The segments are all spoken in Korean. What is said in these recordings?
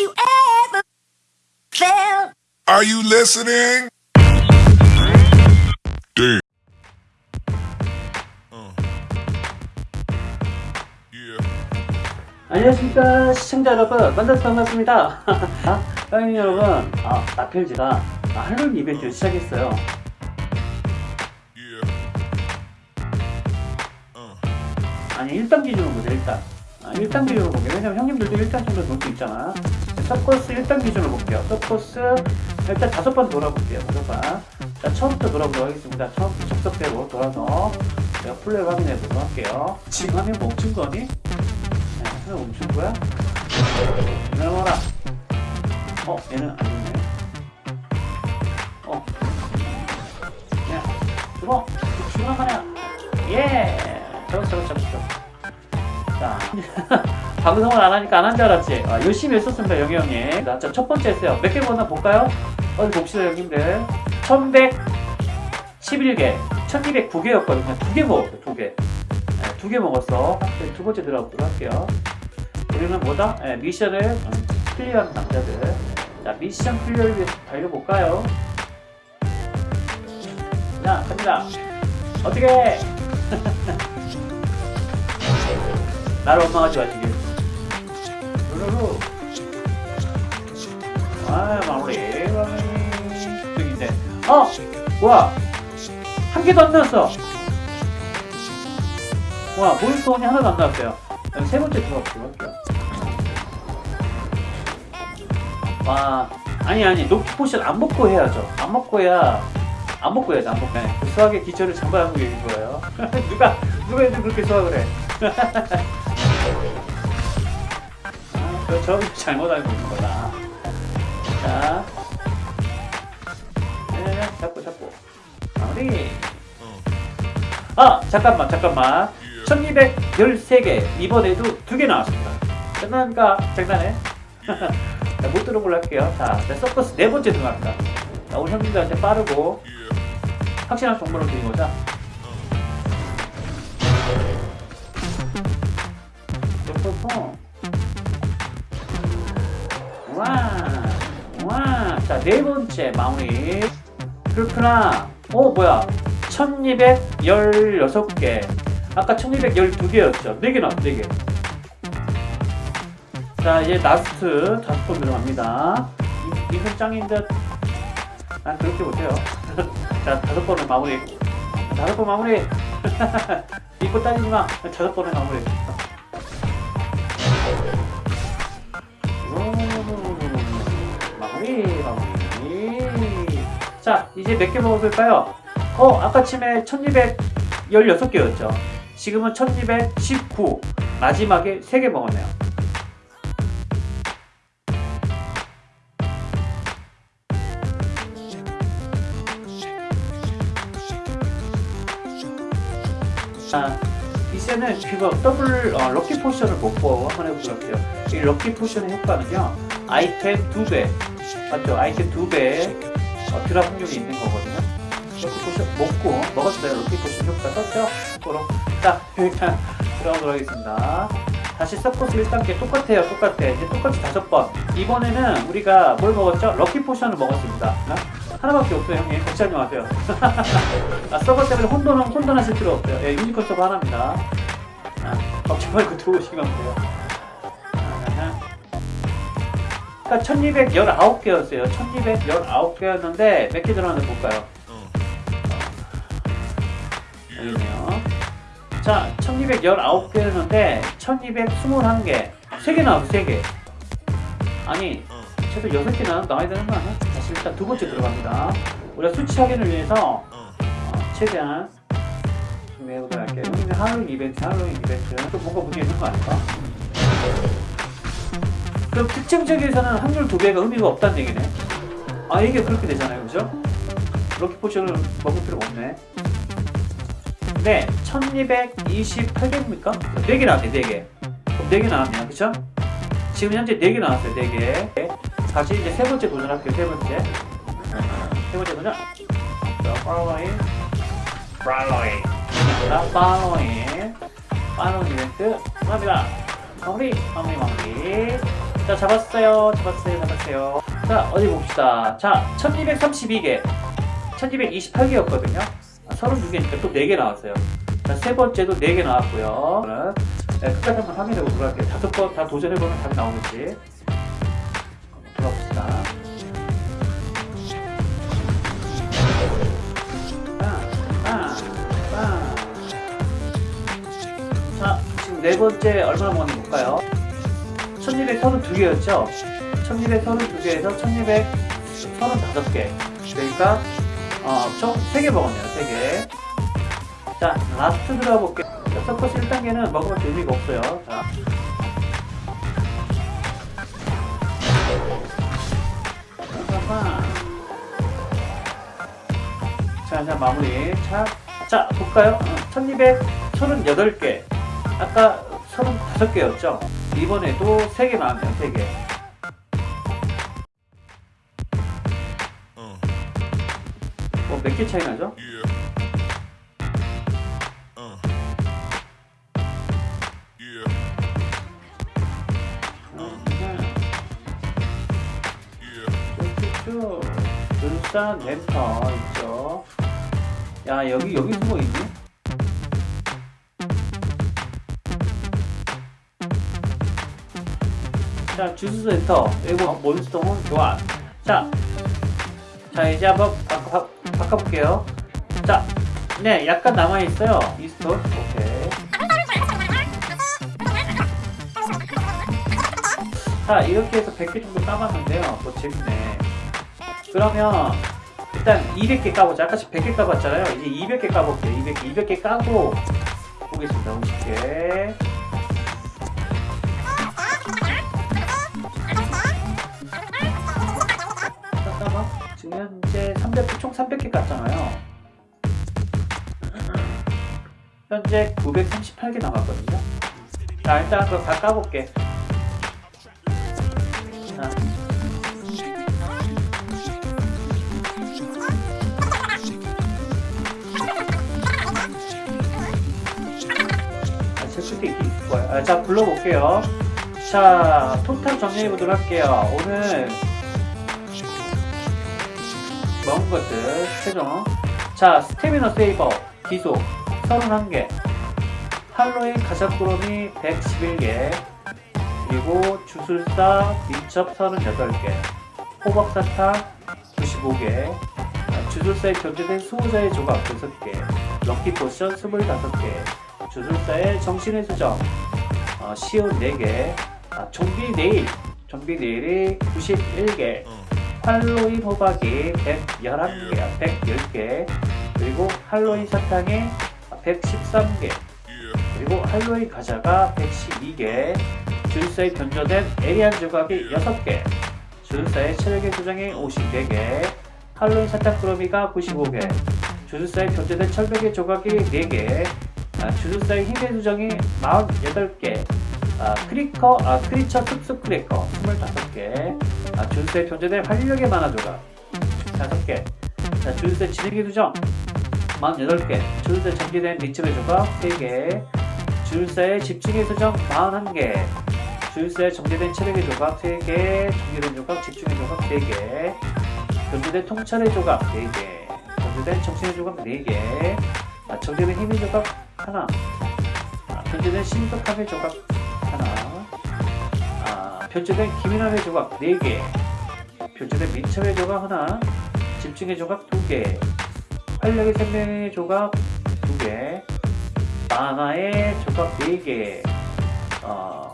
you ever felt. Are you listening? Damn. Uh. Yeah. 안녕하십니까 시청자 여러분 만나서 반갑습니다 형님 여러분 아, 나필지가 아, 할로윈 이벤트를 시작했어요 Yeah. Uh. 아니 1단 기준으로 보자 1단 아, 1단 기준으로 볼게요. 왜냐면 형님들도 1단 정도 놀수 있잖아. 서커스 1단 기준으로 볼게요. 서커스 일단 다섯 번 돌아볼게요. 다섯 번 자 처음부터 돌아보도록 하겠습니다. 처음부터 접속대로 돌아서 제가 플레이를 확인해 보도록 할게요. 지금 화면 멈춘 거니? 네, 화면 멈춘 거야? 내려와라. 어 얘는 아니네. 어. 야, 죽어! 죽어, 하냐! 예! 잡았어, 잡았어, 잡았 어. 자, 방송을 안 하니까 안 한 줄 알았지? 아, 열심히 했었습니다, 형님. 자, 자, 첫 번째 했어요. 몇개 먹었나 볼까요? 어디 봅시다, 형님들. 1111개, 1209개였거든요. 두 개 먹었어요, 두 개. 네, 두개 먹었어. 네, 두 번째 들어가보도록 할게요. 우리는 뭐다? 네, 미션을 음, 클리어하는 남자들. 자, mission clear를 위해서 달려볼까요? 자, 갑니다. 어떻게? 나를 원망하지 마시길. 루루루. 아, 마무리. 저기인데. 어! 뭐야? 한 개도 안 나왔어. 와, 몬스터원이 하나도 안 나왔어요. 세 번째 들어가보도록 할게요. 와, 아니, 아니, lucky potion 안 먹고 해야죠. 안 먹고 해야 안 먹고 해야지, 안 먹고 해. 수학의 기초를 장발하고 계신 거예요. 누가, 누가 요즘 그렇게 수학을 해? 아, 저, 저 잘못 알고 있는 거다. 자. 네네네, 잡고, 잡고. 마무리. 아, 잠깐만, 잠깐만. 1213개. 이번에도 두 개 나왔습니다. 끝납니까? 장난해? 자, 못 들은 걸로 할게요. 자, 자, 서커스 네 번째 들어갑니다. 자, 우리 형님들한테 빠르고 확실한 정보를 드린 거죠. 와, 와. 자, 네 번째 마무리. 그렇구나. 어, 뭐야. 1216개. 아까 1212개였죠. 4개 나왔어, 4개. 자, 이제 라스트 다섯 번 들어갑니다. 이, 이건 짱인 듯. 난 그렇게 못해요. 자, 다섯 번을 마무리. 다섯 번 마무리. 믿고 따지지 마. 다섯 번을. 마무리, 자, 이제 몇 개 먹어볼까요? 어, 아까 처음에 1216개였죠. 지금은 1219. 마지막에 3개 먹었네요. 자, 이제는 그거 더블 어, lucky potion을 먹고 한번 해보도록 할게요. 이 lucky potion의 효과는요, 아이템 2배, 맞죠? 아이템 2배 어, drop 확률이 있는 거거든요. potion 먹고, 먹었어요. lucky potion 효과 떴죠? 거로. 자, 일단 들어가도록 하겠습니다. 다시 서커스 1단계 똑같아요. 똑같아. 이제 똑같이 다섯 번. 이번에는 우리가 뭘 먹었죠? lucky potion을 먹었습니다. 어? 하나밖에 없어요, 형님. 걱정하지 마세요. 아, 서버 때문에 혼돈, 혼돈하실 필요 없어요. 예, 유니콘 서버 하나입니다. 아, 걱정 말고 들어오시면 돼요. 그러니까 1219개였어요. 1219개였는데 몇 개 들어왔는지 볼까요? 여기네요. 자, 1219개였는데 1221개. 3개 나왔어, 3개. 아니, 최소 6개 나, 나와야 되는 거 아니야? 다시 일단 두 번째 들어갑니다. 우리가 수치 확인을 위해서 어, 최대한 준비해보도록 할게요. 할로윈 이벤트, 할로윈 이벤트. 또 뭔가 문제 있는 거 아닐까? 그럼 특징적에서는 확률 두 배가 의미가 없다는 얘기네. 아, 이게 그렇게 되잖아요. 그죠? lucky potion을 먹을 필요가 없네. 네, 1228개입니까? 4개 나왔네, 4개. 그럼 4개 나왔네요. 그쵸? 지금 현재 4개 나왔어요, 4개. 다시 이제 세 번째 도전할게요, 세 번째. 세 번째 도전. 자, 팔로잉. 팔로잉. 자, 팔로잉. 팔로잉 이벤트. 갑니다. 마무리, 마무리, 마무리. 자, 자 잡았어요. 잡았어요. 잡았어요. 자 어디 봅시다. 자 1232개. 1228개였거든요. 아, 32개니까 또 4개 나왔어요. 자 세 번째도 4개 나왔고요. 네, 끝까지 한번 확인해보고 돌아갈게요. 다섯 번 다 도전해보면 답이 나오겠지. 한번 돌아봅시다. 자 지금 네 번째 얼마나 먹었는지 볼까요 1232개였죠 1232개에서 1235개 그러니까 어, 총 3개 먹었네요 3개 자 라스트 들어볼게요 자, 서커스 1단계는 먹으면 의미가 없어요 자. 자, 자 마무리 자, 자 볼까요? 1238개 아까 35개였죠? 이번에도 3개 나왔네요 3개 Uh, 뭐몇개 차이 나죠? yeah. 쭉 눈산 랜턴 있죠 야 여기 여기 숨어 있니? 자 주스 센터. 그리고 몬스터몬 교환. 자, 자 이제 한번 바꿔, 바, 바꿔 볼게요. 자 네 약간 남아있어요. 이스톨 오케이. 자 이렇게 해서 100개 정도 까봤는데요. 뭐 재밌네. 그러면 일단 200개 까보자. 아까 100개 까봤잖아요. 이제 200개 까볼게요. 200개 200개 까고 보겠습니다. 50개 지금 현재 300, 총 300개 깠잖아요 현재 938개 남았거든요 자 일단 그거 다 까볼게 자 아, 체크대 있긴 있을 거예요. 아, 자, 불러볼게요. 자, 토탈 정리해보도록 할게요. 오늘 먹은 것들, 최종. 자, 스태미너 세이버, 귀속, 31개. 할로윈 과자꾸러미 111개. 그리고 주술사 민첩 38개. 호박사탕 95개. 아, 주술사에 변조된 수호자의 조각 6개. lucky potion 25개. 주술사의 정신의 수정 어, 쉰 4개 아, 좀비 네일 좀비 nail이 91개 할로윈 호박이 111개 110개 그리고 할로윈 사탕이 113개 Yeah. 그리고 할로윈 과자가 112개 주술사에 변조된 에리안 조각이 6개 주술사의 체력의 수정이 54개 할로윈 사탕 꾸러미가 95개 주술사에 변조된 철벽의 조각이 4개 아, 주술사의 힘의 수정이 48개 아, 크리커, 아, creature 특수 크래커 25개 아, 주술사에 변조된 활력의 만화 조각 5개. 자, 주술사의 진흙의 수정 48개. 주술사에 전개된 리츠의 조각 3개. 주술사의 집중의 수정 41개. 주술사에 정제된 체력의 조각 3개. 정제된 조각 집중의 조각 3개. 변조된 통찰의 조각 4개. 변조된 정신의 조각 4개. 아, 정제된 힘의 조각 하나. 아, 변조된 신속함의 조각 변조된 기민함의 조각 4개 변조된 민첩의 조각 하나 집중의 조각 2개 활력의 생명의 조각 2개 만화의 조각 4개 어,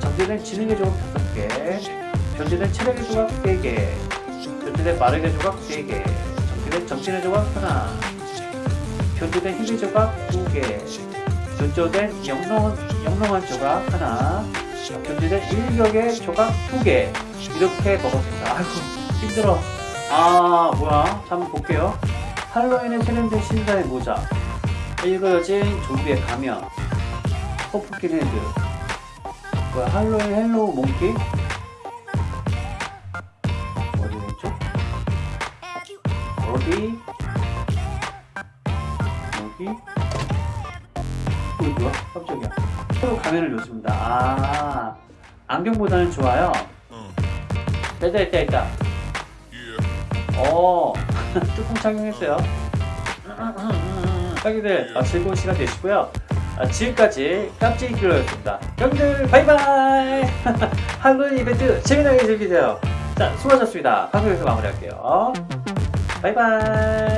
정제된 지능의 조각 5개 변조된 체력의 조각 3개 변조된 마력의 조각 3개 정제된 정신의 조각 하나 변조된 힘의 조각 2개 변조된 영롱한, 영롱한 조각 하나 변조된 일격의 조각 2개 이렇게 먹었습니다. 아이고 힘들어. 아 뭐야? 자 한번 볼게요. 할로윈에 세련된 신사의 모자. 일그러진 좀비의 가면 pumpkin head 뭐야 할로윈 hello monkey? 어디 왼쪽 어디? 여기 뭐야 깜짝이야. 새로 가면을 줬습니다. 아 안경보다는 좋아요? 됐다 됐다 됐다. Yeah. 어. 뚜껑 착용했어요. 형님들 아, 즐거운 시간 되시고요. 아, 지금까지 깜찍이 킬러였습니다. 형님들 바이바이! 할로윈 이벤트 재미나게 즐기세요. 자 수고하셨습니다. 방송에서 마무리할게요. 바이바이